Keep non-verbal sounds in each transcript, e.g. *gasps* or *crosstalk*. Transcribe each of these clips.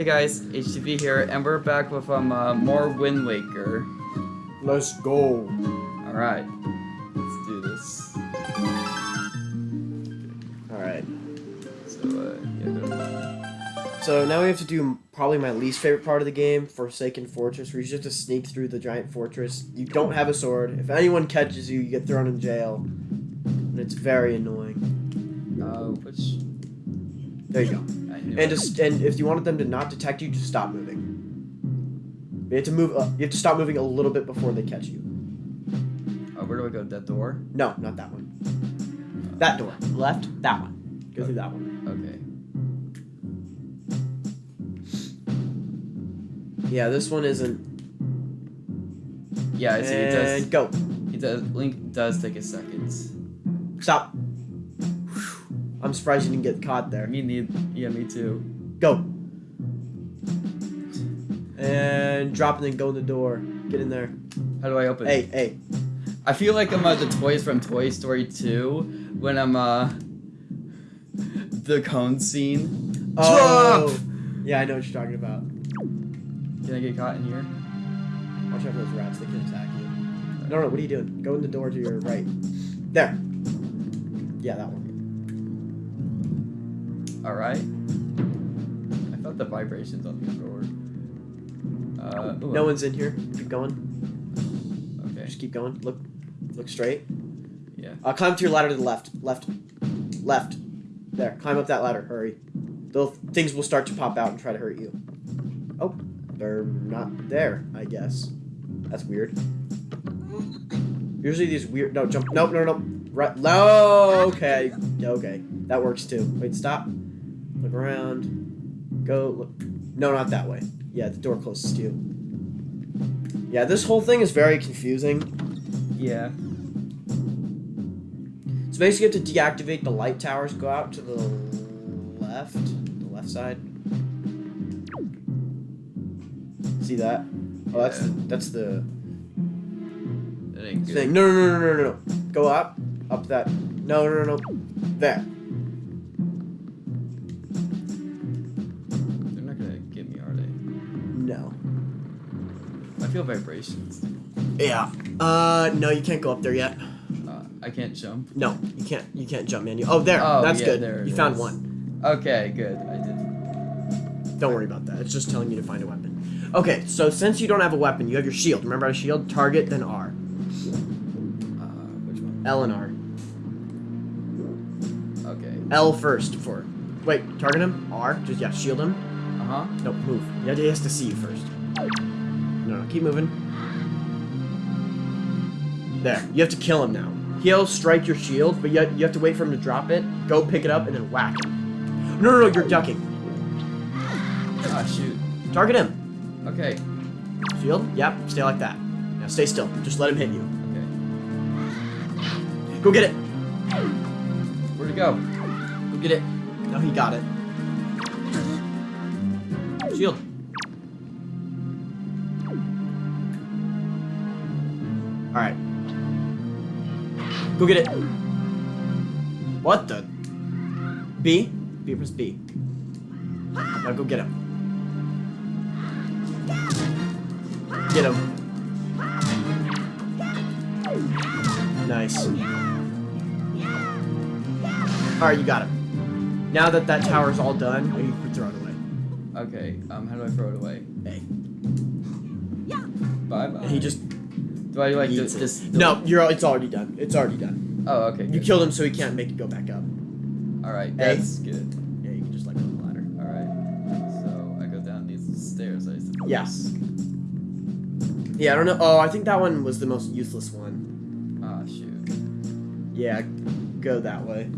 Hey guys, HTV here, and we're back with um uh, more Wind Waker. Let's go. All right, let's do this. Alright. So uh, yeah, go So now we have to do probably my least favorite part of the game, Forsaken Fortress, where you just have to sneak through the giant fortress. You don't have a sword. If anyone catches you, you get thrown in jail. And it's very annoying. uh, which There you go. And just and if you wanted them to not detect you, just stop moving. You have to move. Uh, you have to stop moving a little bit before they catch you. Oh, where do I go? That door? No, not that one. That door. Left. That one. Go through that one. Okay. Yeah, this one isn't. Yeah, I see. It does. And go. It does. Link does take a second. Stop. I'm surprised you didn't get caught there. Me need. Yeah, me too. Go. And drop and then go in the door. Get in there. How do I open? Hey, hey. I feel like I'm uh, the toys from Toy Story 2 when I'm uh the cone scene. Oh. Yeah, I know what you're talking about. Can I get caught in here? Watch out for those rats. They can attack you. No, no. What are you doing? Go in the door to your right. There. Yeah, that one. All right. I felt the vibrations on the controller. Uh, ooh, No one's in here. Keep going. Okay. Just keep going. Look. Look straight. Yeah. Uh, climb to your ladder to the left. Left. Left. There. Climb up that ladder. Hurry. Those things will start to pop out and try to hurt you. Oh, they're not there. I guess. That's weird. Usually these weird. No, jump. No, no, no. Right. No. Okay. Okay. That works too. Wait. Stop. Look around. Go. Look. No, not that way. Yeah, the door closest to you. Yeah, this whole thing is very confusing. Yeah. So basically, you have to deactivate the light towers. Go out to the left, the left side. See that? Oh, that's the, that's the That ain't good. thing. No, no, no, no, no, no. Go up, up that. No, no, no, no. There. They're not gonna get me, are they? No. I feel vibrations. Yeah. Uh, no, you can't go up there yet. Uh, I can't jump. No, you can't. You can't jump, man. You, oh, there. Oh, that's yeah, good. there you found is. one. Okay, good. I did. Don't worry about that. It's just telling you to find a weapon. Okay, so since you don't have a weapon, you have your shield. Remember how to shield? Target, then R. Uh, which one? L and R. L first for. Wait, target him. R. Just yeah, shield him. Uh huh. No, move. Yeah, he has to see you first. No, no, keep moving. There. You have to kill him now. He'll strike your shield, but you you have to wait for him to drop it. Go pick it up and then whack him. No, no, no, you're ducking. Ah, shoot. Target him. Okay. Shield. Yep. Stay like that. Now stay still. Just let him hit you. Okay. Go get it. Where'd it go? Get it. No, he got it. Shield. Alright. Go get it. What the? B? B press B. Now go get him. Get him. Nice. Alright, you got him. Now that that tower's all done, you can throw it away. Okay. Um, how do I throw it away? Hey. Yeah. Bye bye. And he just Do I like this? this No, you're. It's already done. It's already done. Oh, okay. You good. killed him, so he can't make it go back up. All right. Hey. That's good. Yeah, you can just like go of the ladder. All right. So I go down these stairs. I suppose. Yes. Yeah, I don't know. Oh, I think that one was the most useless one. Ah, shoot. Yeah, go that way.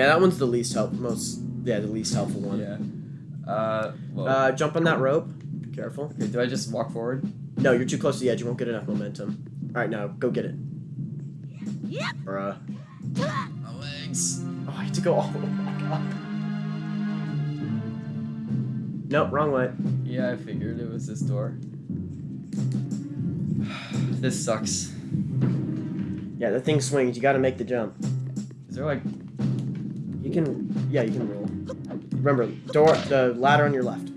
Yeah, that one's the least help. Most. Yeah, the least helpful one. Yeah. Uh. Well. Uh, jump on that rope. Be Careful. okay. Do I just walk forward? No, you're too close to the edge. You won't get enough momentum. All right, now go get it. Yep. Bruh. My legs. Oh, I had to go all the way back up. Nope, wrong way. Yeah, I figured it was this door. *sighs* this sucks. Yeah, the thing swings. You got to make the jump. Is there like? You can. Yeah, you can roll. remember, door, the ladder on your left.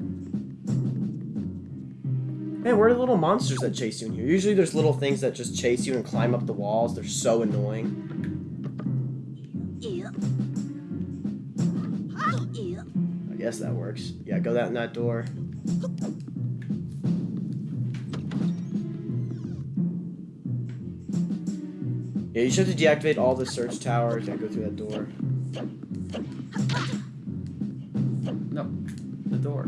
Man, where are the little monsters that chase you in here? Usually there's little things that just chase you and climb up the walls. They're so annoying. I guess that works. Yeah, go that that door. Yeah, you should have to deactivate all the search towers and go through that door. No, the door.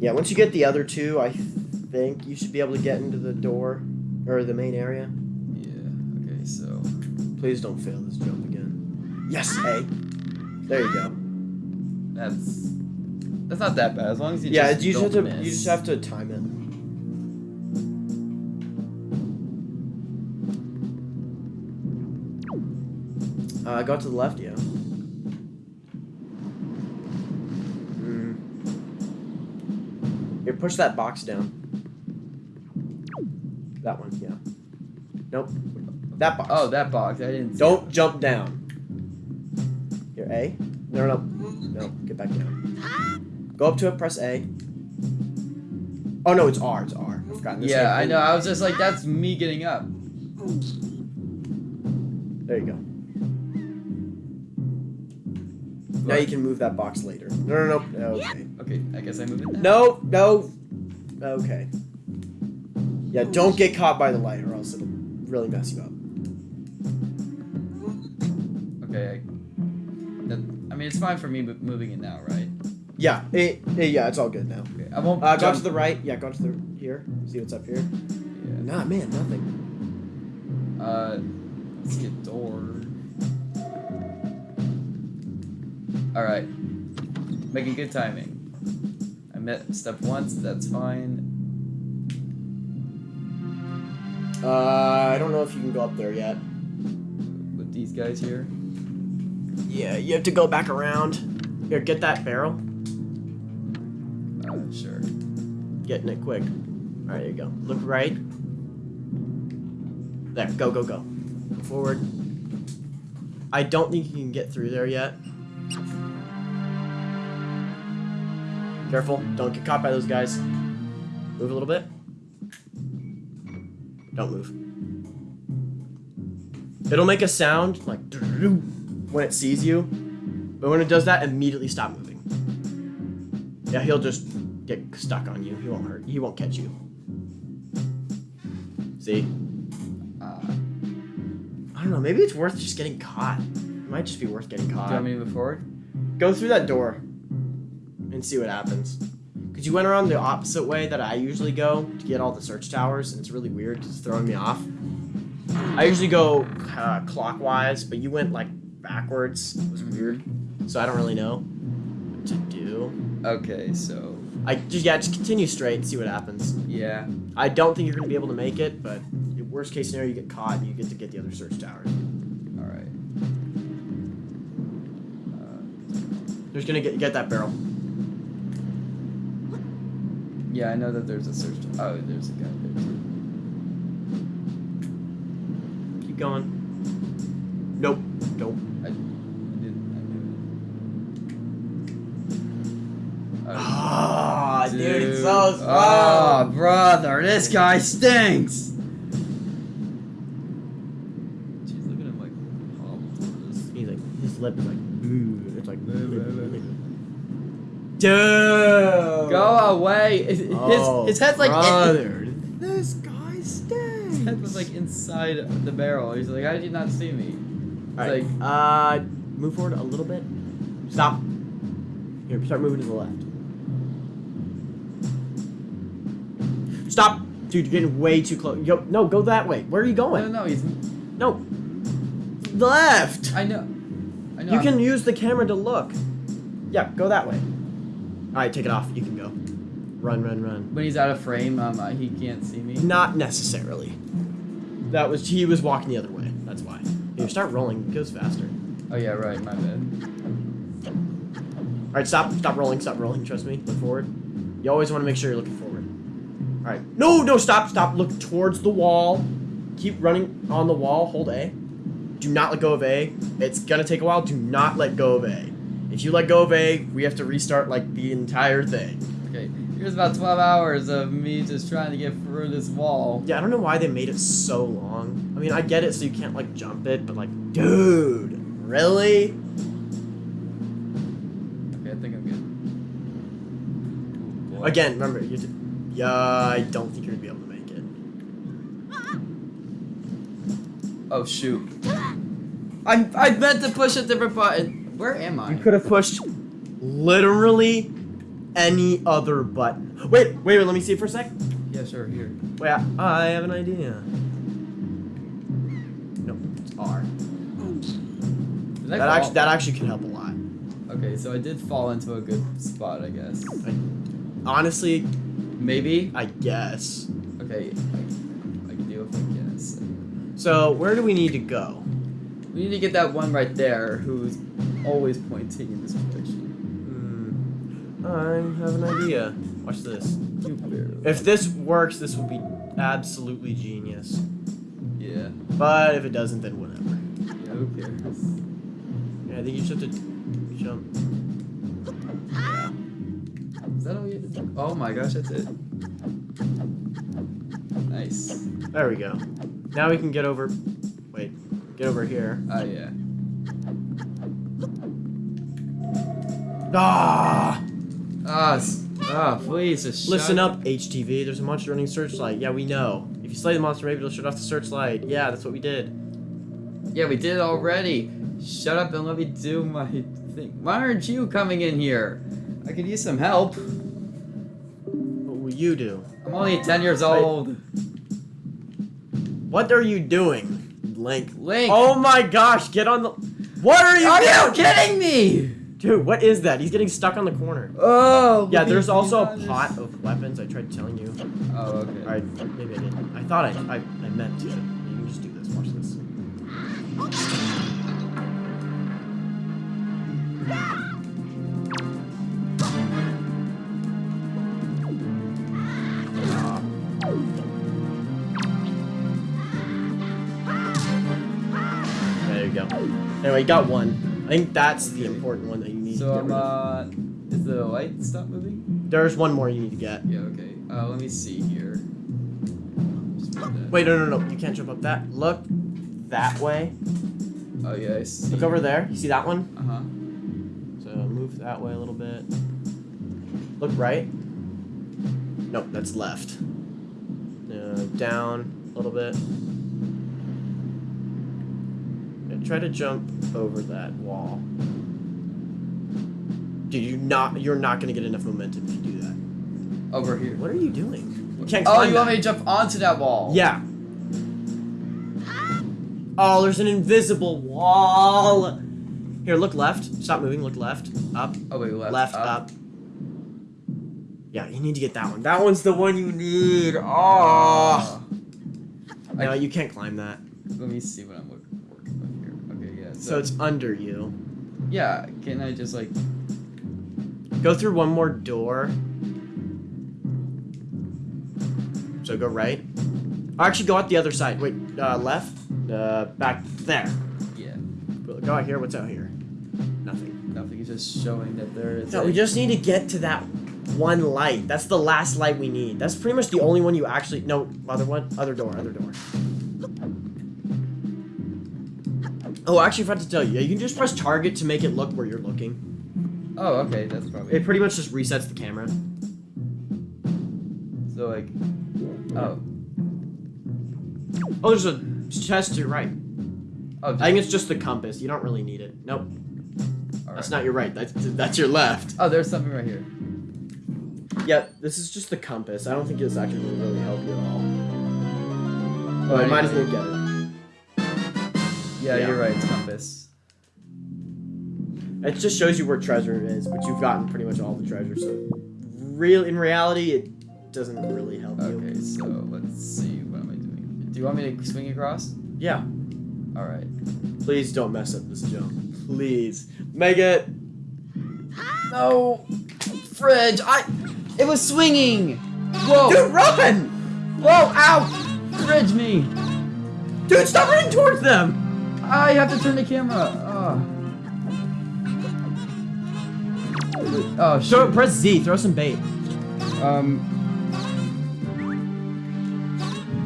Yeah, once you get the other two, I think you should be able to get into the door or the main area. Yeah. Okay. So. Please don't fail this jump again. Yes, A. There you go. That's that's not that bad as long as you yeah, just you just have to miss. you just have to time it. Uh, go to the left, yeah. Mm. Here, push that box down. That one, yeah. Nope. That box. Oh, that box. I didn't. see Don't jump down. Here, A. No, no, no. No, get back down. Go up to it, press A. Oh, no, it's R. It's R. I forgot. This Yeah, I know. I was just like, that's me getting up. There you go. Now you can move that box later. No, no, no. Okay. Okay, I guess I move it now. No, no. Okay. Yeah, don't get caught by the light or else it'll really mess you up. Okay. I, that, I mean, it's fine for me mo- moving it now, right? Yeah, it, it- yeah, it's all good now. Okay. I won't. Uh, go to the right. Yeah, go to the here. See what's up here. Yeah. Nah, man, nothing. Uh, let's a door. All right, making good timing. Step once. That's fine. Uh, I don't know if you can go up there yet. With these guys here. Yeah, you have to go back around. Here, get that barrel. Uh, sure. Getting it quick. All right, there you go. Look right. There, go, go. Go forward. I don't think you can get through there yet. Careful, don't get caught by those guys. Move a little bit. Don't move. It'll make a sound like *laughs* when it sees you, but when it does that, immediately stop moving. Yeah, he'll just get stuck on you. He won't hurt. He won't catch you. See? Uh, I don't know. Maybe it's worth just getting caught. It might just be worth getting do you caught. want me to move forward? Go through that door and see what happens. Because you went around the opposite way that I usually go to get all the search towers, and it's really weird. It's throwing me off. I usually go uh, clockwise, but you went like backwards. It was weird. So I don't really know what to do. Okay, so I just yeah, just continue straight and see what happens. yeah. I don't think you're gonna be able to make it, but worst case scenario, you get caught and you get to get the other search towers. All right. Uh, just gonna get get that barrel. Yeah, I know that there's a search. Oh, there's a guy there too. Keep going. Nope. Nope. I, I didn't. I knew it. Oh, Ah, dude, it's so Oh, brother, this guy stinks. Jeez, look at him like hobble towards us. He's like, his lip is like, "Ooh," it's like, Boo, boo, boo. Dude. Go away. His, his- Oh, his head's like in, this guy his stinks. head was like inside the barrel. He's like, how did you not see me? It's All right, like, uh, move forward a little bit. Stop. Here, start moving to the left. Stop, dude. You're getting way too close. Yo, no, go that way. Where are you no, going? no, he's. No, left. I know. I know. You I'm- can use the camera to look. Yeah, go that way. All right, take it off. You can go. Run, run, run. When he's out of frame, um, uh, he can't see me. Not necessarily. That was he was walking the other way. That's why. Here, start rolling. It goes faster. Oh yeah, right. My bad. All right, stop, stop rolling, stop rolling. Trust me. Look forward. You always want to make sure you're looking forward. All right. No, no, stop, stop. Look towards the wall. Keep running on the wall. Hold A. Do not let go of A. It's gonna take a while. Do not let go of A. If you let go of A, we have to restart like the entire thing. Okay, here's about 12 hours of me just trying to get through this wall. Yeah, I don't know why they made it so long. I mean, I get it so you can't like jump it, but like, dude, really? Okay, I think I'm good. Ooh, boy. Again, remember, you. Yeah, I don't think you're gonna be able to make it. Oh shoot. I I meant to push a different button. Where am I? You could have pushed literally any other button. Wait, wait, wait, let me see it for a sec. Yeah, sure. Here. Wait, I, I have an idea. No, it's R. Did That actually, that actually can help a lot. Okay, so I did fall into a good spot, I guess. Honestly, Maybe. I guess. Okay, I, I can deal with I guess. So, where do we need to go? We need to get that one right there who's always pointing in this direction. Hmm. I have an idea. Watch this. If this works, this will be absolutely genius. Yeah. But if it doesn't, then whatever. Yeah. Who cares? Yeah, I think you just have to jump. Is that all you have to do? Oh my gosh, that's it. Nice. There we go. Now we can get over. Wait, get over here. Oh yeah. Ah! Ah, ah, please Listen up, HTV. There's a monster running searchlight. Yeah, we know. If you slay the monster, maybe it'll shut off the searchlight. Yeah, that's what we did. Yeah, we did it already. Shut up and let me do my thing. Why aren't you coming in here? I could use some help. What will you do? I'm only 10 years old. What are you doing, Link? Link. Oh my gosh, get on the. What are you Are you kidding me? Dude, what is that? He's getting stuck on the corner. Oh. Yeah, there's also a these pot of weapons. I tried telling you. Oh, okay. I, maybe I didn't. I thought I, I, I meant to. You can just do this. Watch this. There you go. Anyway, you got one. I think that's the important one that you need So to get rid of. uh, is the light stop moving? There's one more you need to get. Yeah. Okay. Uh, let me see here. Just move that. Wait, no, no, no. You can't jump up that. Look that way. Oh yeah, I see. Look over there. You see that one? Uh huh. So move that way a little bit. Look right. Nope, that's left. Uh, down a little bit. Yeah, try to jump over that wall. Dude, you not you're not gonna get enough momentum if you do that. Over here. What are you doing? You can't Oh, you want me to jump onto that wall? Yeah. Oh, there's an invisible wall. Here, look left. Stop moving. Look left. Up. Oh wait, left. left, up. Yeah, you need to get that one. That one's the one you need. Oh. No, I- you can't climb that. Let me see what I'm look- So it's under you. yeah. Can I just like? Go through one more door. So go right. Actually, go out the other side. Wait, uh, left. Uh, back there. Yeah. Go out here. What's out here? Nothing. Nothing. It's just showing that there is. No, we just need to get to that one light. That's the last light we need. That's pretty much the only one you actually. No, other one. Other door. Other door. Oh, actually, I forgot to tell you. Yeah, you can just press target to make it look where you're looking. Oh, okay. That's probably. It pretty much just resets the camera. So like. Oh. Oh, there's a chest to your right. Oh. I think it's just the compass. You don't really need it. Nope. alright. That's not your right. That's that's your left. Oh, there's something right here. Yeah, this is just the compass. I don't think this actually will really help you at all. Oh, I I might as well get it. Yeah, Yeah. you're right. It's compass. It just shows you where treasure is, but you've gotten pretty much all the treasure. So, real in reality, it doesn't really help you. Okay, so let's see. What am I doing? Do you want me to swing across? Yeah. All right. Please don't mess up this jump. Please make it. No, fridge. I. It was swinging. Whoa. Dude, run! Whoa! Ow! Fridge me. Dude, stop running towards them. I have to turn the camera. Oh. Oh, shoot. press Z. Throw some bait. Um,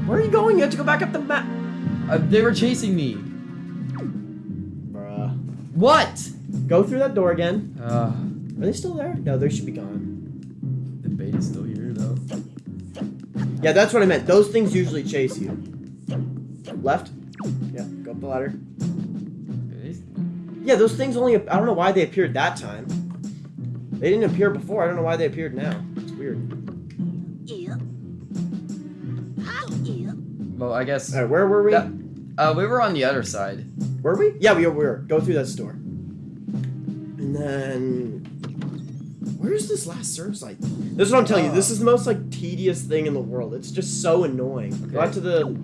Where are you going? You have to go back up the map. uh, they were chasing me. Bruh. What? Go through that door again. Uh, Are they still there? No, they should be gone. the bait is still here though. Yeah, that's what I meant. Those things usually chase you. Left. Yeah, go up the ladder. Okay, Yeah, those things only. I don't know why they appeared that time. They didn't appear before. I don't know why they appeared now. It's weird. Yep. Hi, yep. Well, I guess. Right, where were we? That- Uh, we were on the other side. Were we? Yeah, we were. Go through that store. And then. Where's this last surge site? This is what I'm telling you. This is the most like tedious thing in the world. It's just so annoying. Go out to the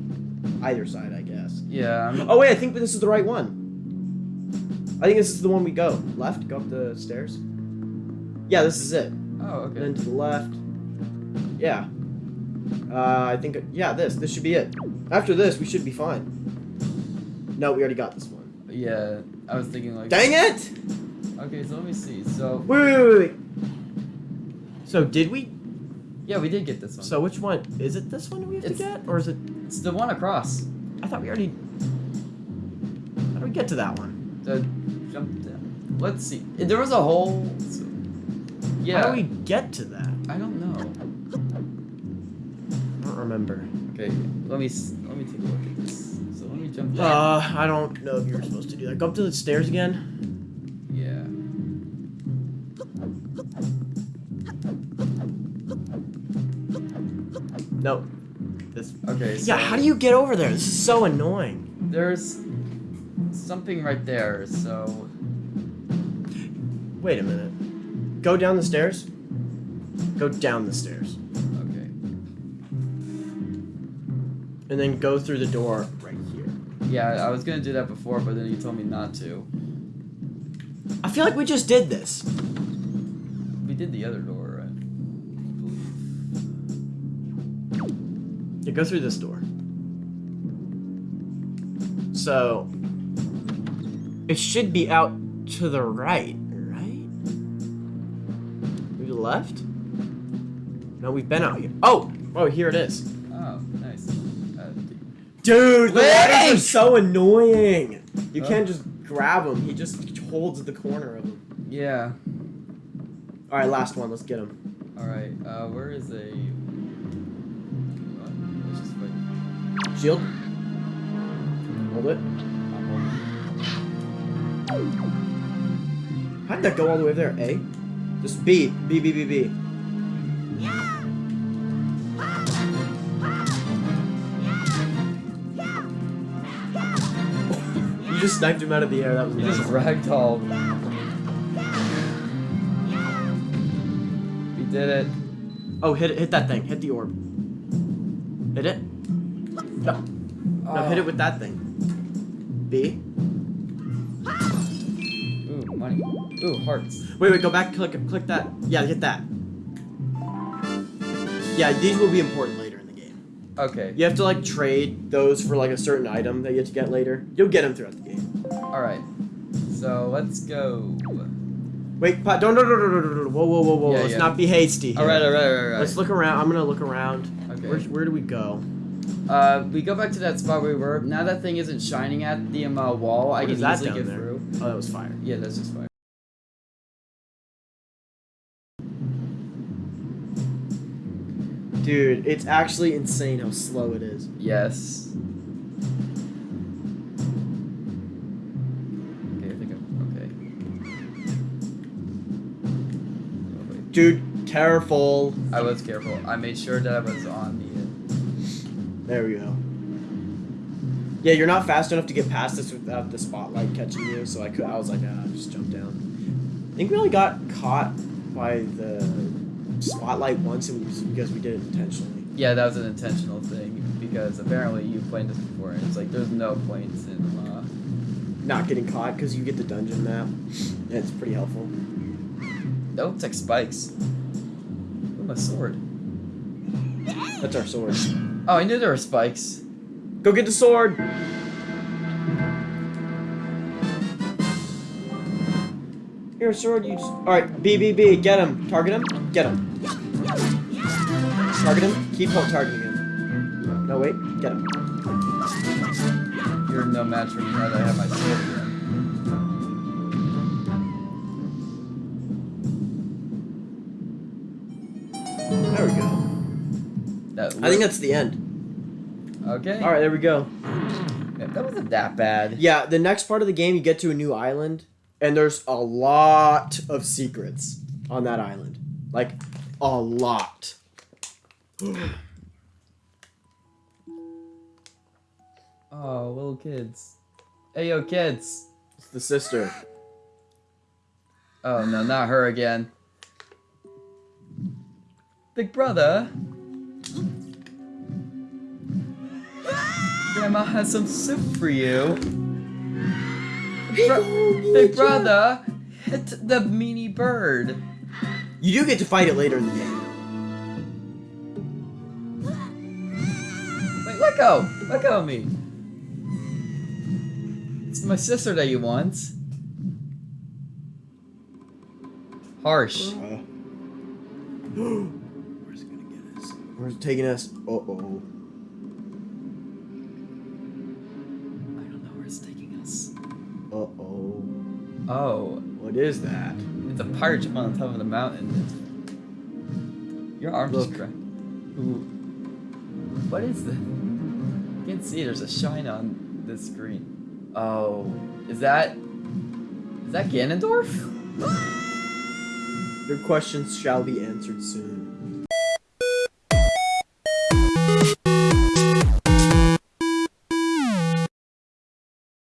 either side, I guess. Yeah. I'm, Oh wait, I think this is the right one. I think this is the one we go. Left, go up the stairs. Yeah, this is it. Oh, And okay. then to the left. Yeah. Uh, I think yeah, this this should be it. After this, we should be fine. No, we already got this one. Yeah, I was thinking like. Dang it! Okay, so let me see. So Wait, wait, wait, wait. So did we? yeah, we did get this one. So which one is it? This one we have It's- to get, or is it? it's the one across. I thought we already. How do we get to that one? The jump down. Let's see. There was a hole. So, yeah. How do we get to that? I don't know. I don't remember. Okay, let me let me take a look at this. So let me jump down. Uh, I don't know if you were supposed to do that. Go up to the stairs again. yeah. No. This. Okay. So Yeah, how do you get over there? This is so annoying. There's something right there. So Wait a minute. Go down the stairs. Go down the stairs. okay. And then go through the door right here. Yeah, I was gonna do that before, but then you told me not to. I feel like we just did this. We did the other door. Yeah, go through this door. So it should be out to the right, right? Maybe the left? No, we've been out here. Oh! Oh, here it is. Oh, nice. Uh, Dude, the Wait! ladders are so annoying. You Huh? can't just grab him. He just holds the corner of him. yeah. All right, last one. Let's get him. All right. Uh, where is a? What? Let's just wait. Shield. Hold it. I'm holding. How did that go all the way there? A. Just B. B. B. B. B. You just sniped him out of the air. That was You just ragdoll. ragdolled. We did it. Oh, hit it! Hit that thing! Hit the orb. Hit it. No, no, hit it oh. with that thing. B. Ooh, hearts. Wait, wait, go back. Click, click that. Yeah, hit that. Yeah, these will be important later in the game. Okay. You have to like trade those for like a certain item that you have to get later. You'll get them throughout the game. All right. So let's go. Wait, pa- don't, don't, don't, don't, don't, don't, whoa, whoa, whoa, whoa. Yeah, Let's yeah. not be hasty. Here. All right, all right, all right. All right. Let's look around. I'm gonna look around. Okay. Where, where do we go? Uh, we go back to that spot we were. Now that thing isn't shining at the um, uh, wall, I What can is that easily get there? through. Oh, that was fire. Yeah, that's just fine. Dude, it's actually insane how slow it is. Yes. Okay, I think I'm okay. Oh. Dude, careful. I was careful. I made sure that I was on the. There we go. Yeah, you're not fast enough to get past this without the spotlight catching you, so I could. I was like, ah, just jump down. I think we only got caught by the spotlight once, and it was because we did it intentionally. Yeah, that was an intentional thing because apparently you played this before, and it's like there's no points in. Uh, Not getting caught because you get the dungeon map. And it's pretty helpful. that looks like spikes. Ooh, my sword. That's our sword. Oh, I knew there were spikes. Go get the sword. Here, sword. You. Just... All right, B B B. Get him. Target him. Get him. Target him. Keep ho- targeting him. No wait. Get him. You're no match for me now that I have my sword again. There we go. That I think that's the end. okay. All right, there we go. Yeah, that wasn't that bad. Yeah, the next part of the game, you get to a new island, and there's a lot of secrets on that island. Like, a lot. *gasps* Oh, little kids. Hey, yo, kids. It's the sister. Oh no, not her again. Big brother. Grandma has some soup for you. Bro- Big brother, hit the meanie bird. You do get to fight it later in the game. Go. Let go of me. It's my sister that you want. Harsh. Uh, Where's it gonna get us? Where's it taking us? Uh oh. I don't know where it's taking us. Uh oh. Oh, What is that? it's a pirate ship on the top of the mountain. Your arm just Look. cracked. Ooh. What is this? I can't see. There's a shine on this screen. Oh, is that is that Ganondorf? Your questions shall be answered soon.